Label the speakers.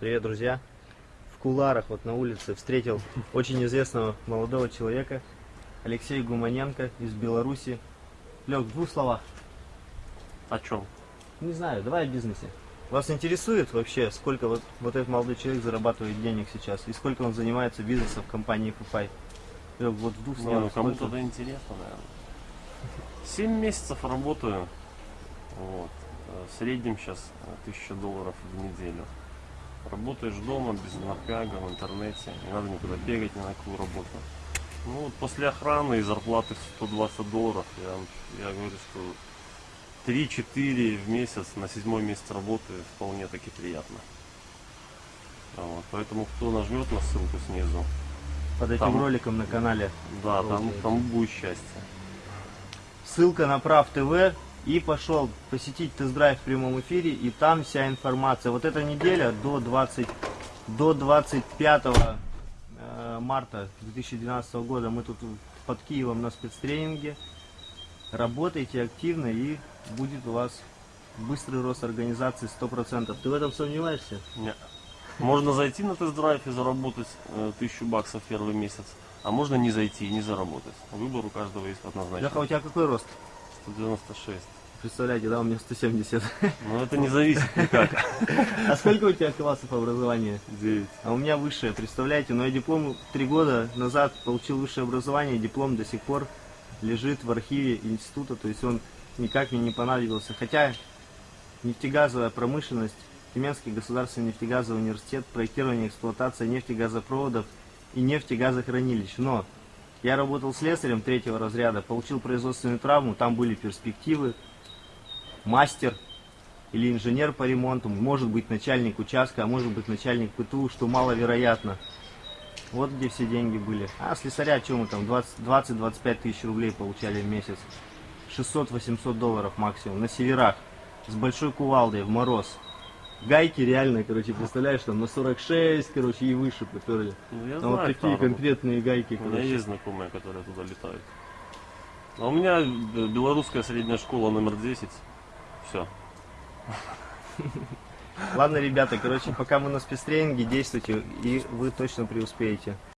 Speaker 1: Привет, друзья! В куларах вот на улице встретил очень известного молодого человека Алексей Гуманенко из Беларуси. Лег, в двух словах.
Speaker 2: О чем?
Speaker 1: Не знаю, давай о бизнесе. Вас интересует вообще, сколько вот, вот этот молодой человек зарабатывает денег сейчас? И сколько он занимается бизнесом в компании Фупай? Лег, вот в двух
Speaker 2: Не,
Speaker 1: словах.
Speaker 2: ну кому-то это интересно, наверное. Семь месяцев работаю. Вот. Э, В среднем сейчас 1000 долларов в неделю. Работаешь дома, без напряга, в интернете. Не надо никуда бегать ни на какую работу. Ну вот после охраны и зарплаты в 120 долларов, я, я говорю, что 3-4 в месяц на седьмой месяц работы вполне таки приятно. Вот. Поэтому кто нажмет на ссылку снизу,
Speaker 1: Под этим
Speaker 2: там-
Speaker 1: роликом на канале.
Speaker 2: да, там, там будет счастье.
Speaker 1: Ссылка на Прав ТВ и пошел посетить тест-драйв в прямом эфире и там вся информация. Вот эта неделя до 20 до 25 э, марта 2012 года мы тут под Киевом на спецтренинге. Работайте активно и будет у вас быстрый рост организации 100%. Ты в этом сомневаешься?
Speaker 2: Не. Можно зайти на тест-драйв и заработать э, тысячу баксов первый месяц, а можно не зайти и не заработать. Выбор у каждого есть однозначно.
Speaker 1: Леха, у тебя какой рост?
Speaker 2: 196.
Speaker 1: Представляете, да, у меня 170.
Speaker 2: Но это не зависит никак.
Speaker 1: А сколько у тебя классов образования?
Speaker 2: 9.
Speaker 1: А у меня высшее, представляете? Но я диплом три года назад получил высшее образование, диплом до сих пор лежит в архиве института, то есть он никак мне не понадобился. Хотя нефтегазовая промышленность, Тюменский государственный нефтегазовый университет, проектирование эксплуатация нефтегазопроводов и нефтегазохранилищ. Но я работал слесарем третьего разряда, получил производственную травму, там были перспективы, мастер или инженер по ремонту, может быть начальник участка, а может быть начальник ПТУ, что маловероятно. Вот где все деньги были. А слесаря, что мы там, 20 20-25 тысяч рублей получали в месяц. 600-800 долларов максимум на северах. С большой кувалдой в мороз. Гайки реально, короче, представляешь, там на 46, короче, и выше поперли.
Speaker 2: Ну, я
Speaker 1: Там вот
Speaker 2: знаю,
Speaker 1: такие
Speaker 2: там.
Speaker 1: конкретные гайки,
Speaker 2: У меня
Speaker 1: короче.
Speaker 2: есть знакомые, которые туда летают. А у меня э, белорусская средняя школа номер 10. Все.
Speaker 1: Ладно, ребята, короче, пока мы на спецтренинге, действуйте, и вы точно преуспеете.